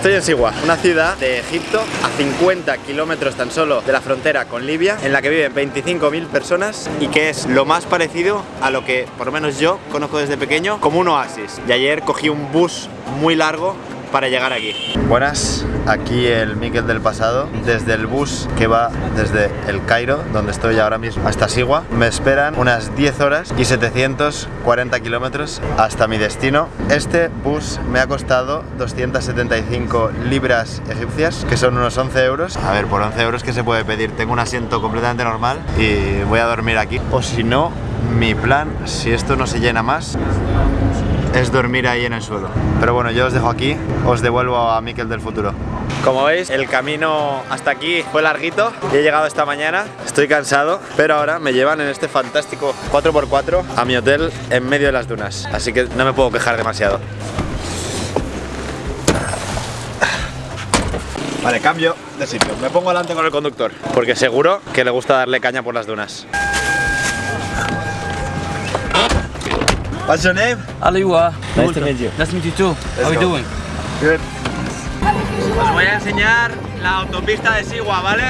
Estoy en Sigua, una ciudad de Egipto a 50 kilómetros tan solo de la frontera con Libia, en la que viven 25.000 personas y que es lo más parecido a lo que, por lo menos yo, conozco desde pequeño como un oasis. Y ayer cogí un bus muy largo para llegar aquí. Buenas, aquí el Miquel del pasado, desde el bus que va desde el Cairo, donde estoy ahora mismo, hasta Sigua. Me esperan unas 10 horas y 740 kilómetros hasta mi destino. Este bus me ha costado 275 libras egipcias, que son unos 11 euros. A ver, por 11 euros, ¿qué se puede pedir? Tengo un asiento completamente normal y voy a dormir aquí. O si no, mi plan, si esto no se llena más, es dormir ahí en el suelo. Pero bueno, yo os dejo aquí, os devuelvo a Miquel del futuro. Como veis, el camino hasta aquí fue larguito y he llegado esta mañana. Estoy cansado, pero ahora me llevan en este fantástico 4x4 a mi hotel en medio de las dunas. Así que no me puedo quejar demasiado. Vale, cambio de sitio. Me pongo delante con el conductor, porque seguro que le gusta darle caña por las dunas. What's your name? Aliwa. Nice to meet you. Nice to meet you too. How are you doing? Good. Os voy a enseñar la autopista de Sigua, ¿vale?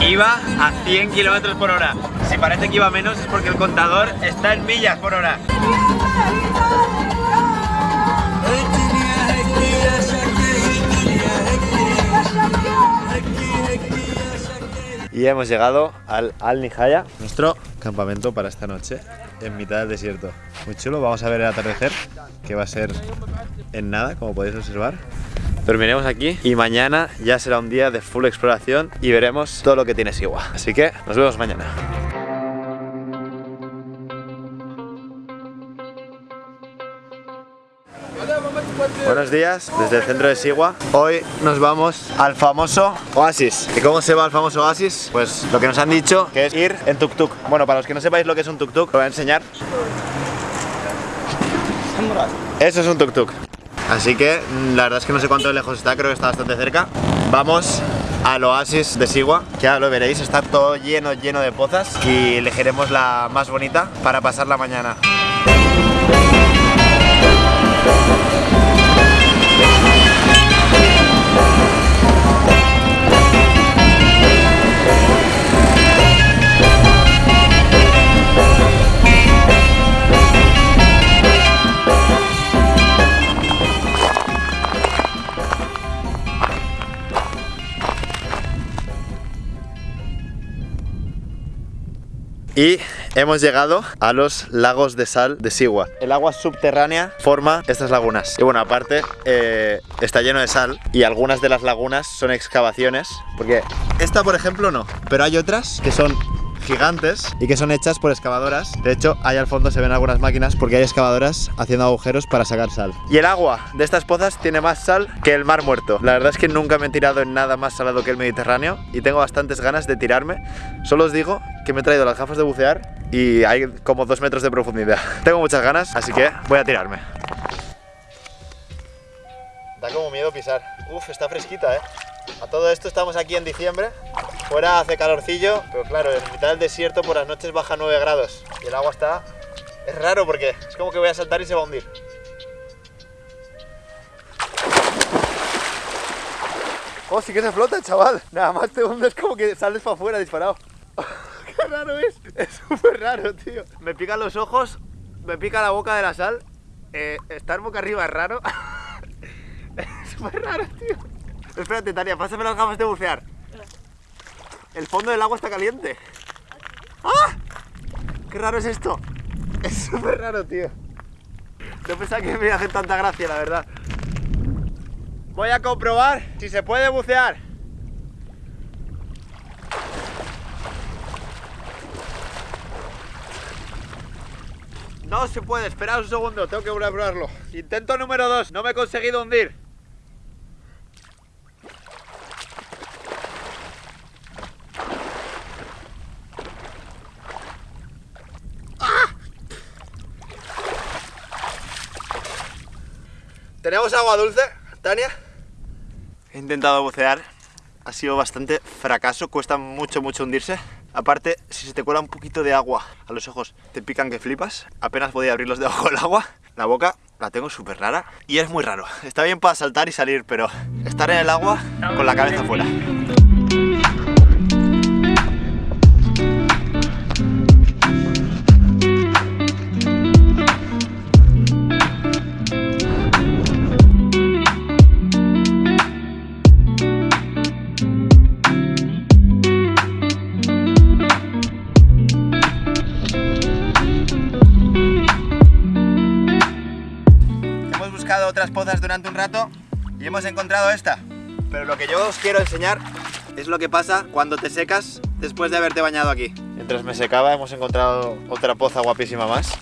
Iba a 100 kilómetros por hora. Si parece que iba menos es porque el contador está en millas por hora. Y hemos llegado al Al Nihaya, nuestro campamento para esta noche, en mitad del desierto. Muy chulo, vamos a ver el atardecer, que va a ser en nada, como podéis observar. Dormiremos aquí y mañana ya será un día de full exploración y veremos todo lo que tiene Sigua. Así que nos vemos mañana. Buenos días, desde el centro de Sigua. Hoy nos vamos al famoso Oasis. ¿Y cómo se va al famoso Oasis? Pues lo que nos han dicho que es ir en tuk-tuk. Bueno, para los que no sepáis lo que es un tuk-tuk, lo voy a enseñar. Eso es un tuk-tuk. Así que mm, la verdad es que no sé cuánto lejos está, creo que está bastante cerca. Vamos al oasis de Sigua, ya lo veréis, está todo lleno, lleno de pozas y elegiremos la más bonita para pasar la mañana. Y hemos llegado a los lagos de sal de Sigua. El agua subterránea forma estas lagunas. Y bueno, aparte eh, está lleno de sal y algunas de las lagunas son excavaciones. Porque esta, por ejemplo, no. Pero hay otras que son gigantes y que son hechas por excavadoras. De hecho, ahí al fondo se ven algunas máquinas porque hay excavadoras haciendo agujeros para sacar sal. Y el agua de estas pozas tiene más sal que el mar muerto. La verdad es que nunca me he tirado en nada más salado que el Mediterráneo y tengo bastantes ganas de tirarme. Solo os digo que me he traído las gafas de bucear y hay como dos metros de profundidad. tengo muchas ganas, así que voy a tirarme. Da como miedo pisar. Uf, está fresquita, ¿eh? A todo esto estamos aquí en diciembre. Fuera hace calorcillo, pero claro, en mitad del desierto por las noches baja 9 grados. Y el agua está... Es raro porque es como que voy a saltar y se va a hundir. Oh, sí que se flota, chaval. Nada más te hundes como que sales para afuera disparado. Qué raro es. Es súper raro, tío. Me pican los ojos, me pica la boca de la sal. Eh, estar boca arriba es raro. es súper raro, tío. Espérate, Tania, pásame las gafas de bucear. El fondo del agua está caliente. ¡Ah! ¡Qué raro es esto! Es súper raro, tío. No pensaba que me iba a hacer tanta gracia, la verdad. Voy a comprobar si se puede bucear. No se puede, esperad un segundo, tengo que volver a probarlo. Intento número 2, no me he conseguido hundir. ¿Tenemos agua dulce, Tania? He intentado bucear, ha sido bastante fracaso, cuesta mucho, mucho hundirse. Aparte, si se te cuela un poquito de agua a los ojos, te pican que flipas. Apenas podía abrirlos debajo del agua. La boca la tengo súper rara y es muy raro. Está bien para saltar y salir, pero estar en el agua con la cabeza fuera. Buscado otras pozas durante un rato y hemos encontrado esta. Pero lo que yo os quiero enseñar es lo que pasa cuando te secas después de haberte bañado aquí. Mientras me secaba hemos encontrado otra poza guapísima más.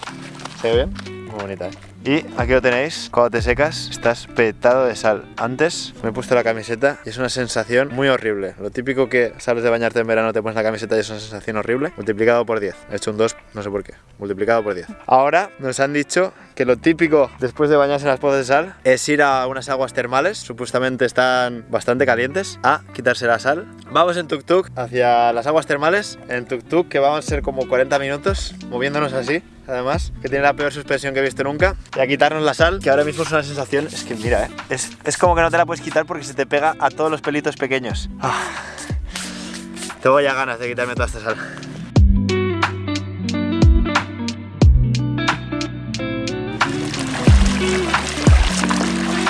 ¿Se ve bien? Muy bonita, ¿eh? Y aquí lo tenéis, cuando te secas estás petado de sal. Antes me he puesto la camiseta y es una sensación muy horrible. Lo típico que sales de bañarte en verano, te pones la camiseta y es una sensación horrible, multiplicado por 10. He hecho un 2, no sé por qué, multiplicado por 10. Ahora nos han dicho que lo típico después de bañarse en las pozas de sal es ir a unas aguas termales, supuestamente están bastante calientes, a quitarse la sal. Vamos en tuk-tuk hacia las aguas termales, en tuk-tuk que vamos a ser como 40 minutos moviéndonos así además, que tiene la peor suspensión que he visto nunca. Y a quitarnos la sal, que ahora mismo es una sensación, es que mira, ¿eh? es, es como que no te la puedes quitar porque se te pega a todos los pelitos pequeños. Ah. Tengo ya ganas de quitarme toda esta sal.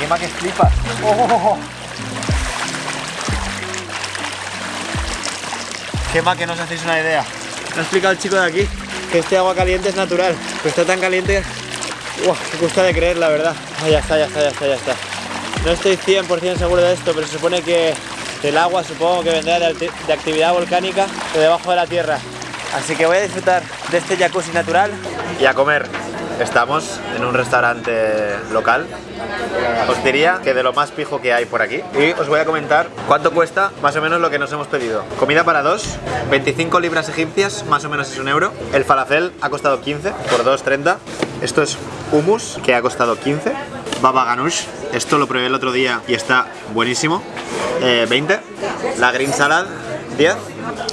Quema que flipa. Oh. Quema que no os hacéis una idea. Me ha explicado el chico de aquí que este agua caliente es natural, pero está tan caliente ¡Wow! que cuesta de creer, la verdad. Ah, ya está, ya está, ya está, ya está. No estoy 100% seguro de esto, pero se supone que el agua supongo que vendrá de, de actividad volcánica de debajo de la tierra. Así que voy a disfrutar de este jacuzzi natural y a comer. Estamos en un restaurante local. Os diría que de lo más pijo que hay por aquí. Y os voy a comentar cuánto cuesta más o menos lo que nos hemos pedido. Comida para dos 25 libras egipcias más o menos es un euro. El falafel ha costado 15 por 2,30 esto es hummus que ha costado 15 baba ganoush esto lo probé el otro día y está buenísimo. Eh, 20 la green salad 10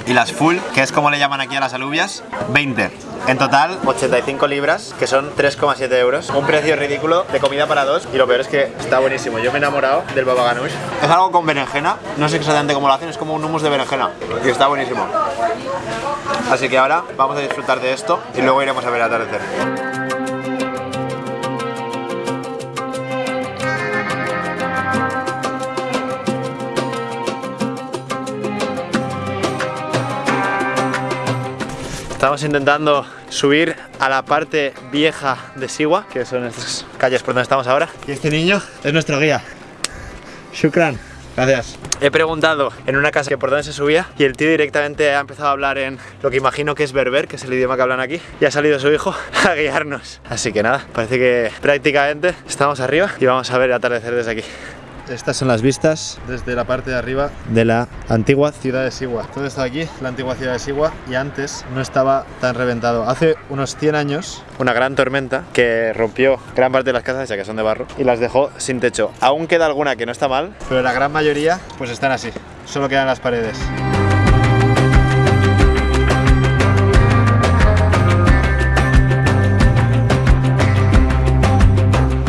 y las full, que es como le llaman aquí a las alubias, 20. En total, 85 libras, que son 3,7 euros. Un precio ridículo de comida para dos y lo peor es que está buenísimo. Yo me he enamorado del baba ganoush. Es algo con berenjena, no sé exactamente cómo lo hacen, es como un hummus de berenjena y está buenísimo. Así que ahora vamos a disfrutar de esto y luego iremos a ver el atardecer. Estamos intentando subir a la parte vieja de Siwa, que son estas calles por donde estamos ahora. Y este niño es nuestro guía. Shukran. Gracias. He preguntado en una casa que por dónde se subía y el tío directamente ha empezado a hablar en lo que imagino que es berber, que es el idioma que hablan aquí, y ha salido su hijo a guiarnos. Así que nada, parece que prácticamente estamos arriba y vamos a ver el atardecer desde aquí. Estas son las vistas desde la parte de arriba de la antigua ciudad de Siwa. Todo está aquí, la antigua ciudad de Siwa, y antes no estaba tan reventado. Hace unos 100 años, una gran tormenta que rompió gran parte de las casas, ya que son de barro, y las dejó sin techo. Aún queda alguna que no está mal, pero la gran mayoría pues están así. Solo quedan las paredes.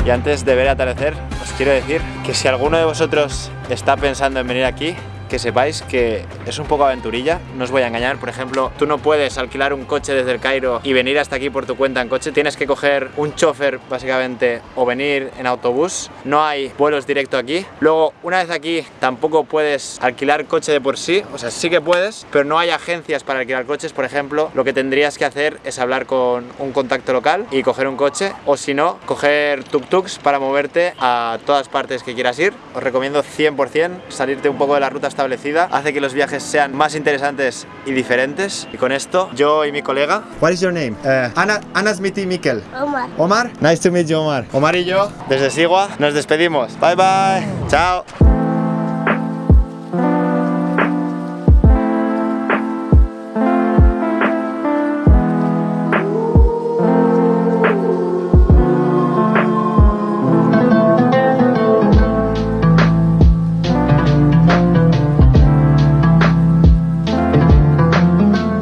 Y antes de ver atardecer, quiero decir que si alguno de vosotros está pensando en venir aquí, que sepáis que es un poco aventurilla, no os voy a engañar, por ejemplo, tú no puedes alquilar un coche desde el Cairo y venir hasta aquí por tu cuenta en coche, tienes que coger un chofer básicamente o venir en autobús, no hay vuelos directo aquí. Luego, una vez aquí, tampoco puedes alquilar coche de por sí, o sea, sí que puedes, pero no hay agencias para alquilar coches, por ejemplo, lo que tendrías que hacer es hablar con un contacto local y coger un coche, o si no, coger tuk-tuks para moverte a todas partes que quieras ir. Os recomiendo 100% salirte un poco de la ruta establecida, hace que los viajes sean más interesantes y diferentes. Y con esto, yo y mi colega... What is your name? Uh, Ana, Ana Smith y Mikel. Omar. Omar, nice to meet you Omar. Omar y yo, desde Sigua, nos despedimos. Bye bye. Chao.